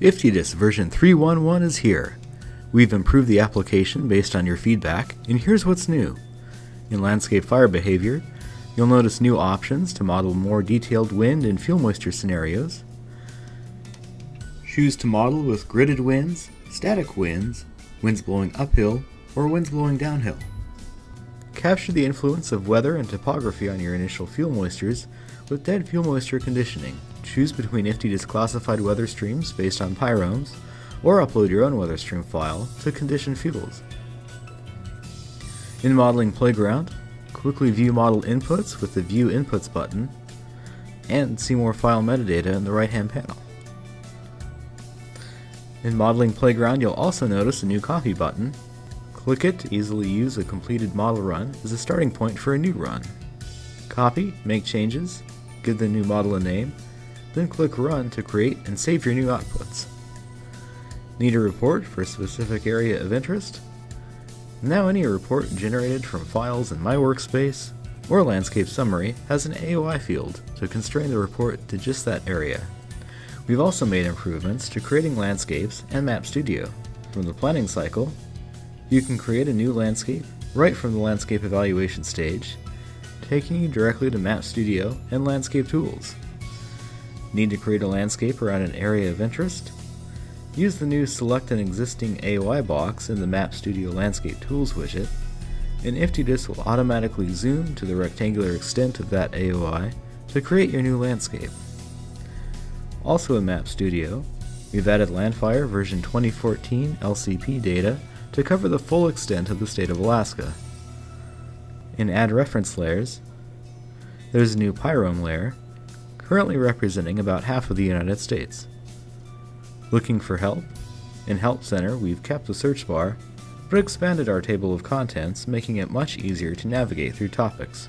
IFTDIS version 3.1.1 is here. We've improved the application based on your feedback, and here's what's new. In landscape fire behavior, you'll notice new options to model more detailed wind and fuel moisture scenarios. Choose to model with gridded winds, static winds, winds blowing uphill, or winds blowing downhill. Capture the influence of weather and topography on your initial fuel moistures with dead fuel moisture conditioning. Choose between IFTDIS classified weather streams based on pyromes, or upload your own weather stream file to condition fuels. In Modeling Playground, quickly view model inputs with the View Inputs button, and see more file metadata in the right-hand panel. In Modeling Playground, you'll also notice a new Copy button. Click it to easily use a completed model run as a starting point for a new run. Copy, make changes, give the new model a name, then click Run to create and save your new outputs. Need a report for a specific area of interest? Now any report generated from files in My Workspace or Landscape Summary has an AOI field to constrain the report to just that area. We've also made improvements to creating landscapes and Map Studio. From the planning cycle, you can create a new landscape right from the landscape evaluation stage, taking you directly to Map Studio and Landscape Tools. Need to create a landscape around an area of interest? Use the new Select an Existing AOI box in the Map Studio Landscape Tools widget, and IFTDIS will automatically zoom to the rectangular extent of that AOI to create your new landscape. Also in Map Studio, we've added Landfire version 2014 LCP data to cover the full extent of the state of Alaska. In Add Reference Layers, there's a new Pyrome layer, currently representing about half of the United States. Looking for help? In Help Center, we've kept the search bar, but expanded our table of contents, making it much easier to navigate through topics.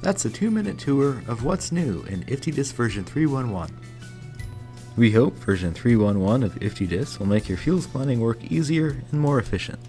That's a two minute tour of what's new in IFTDIS version 3.1.1. We hope version 3.1.1 of IFTDIS will make your fuels planning work easier and more efficient.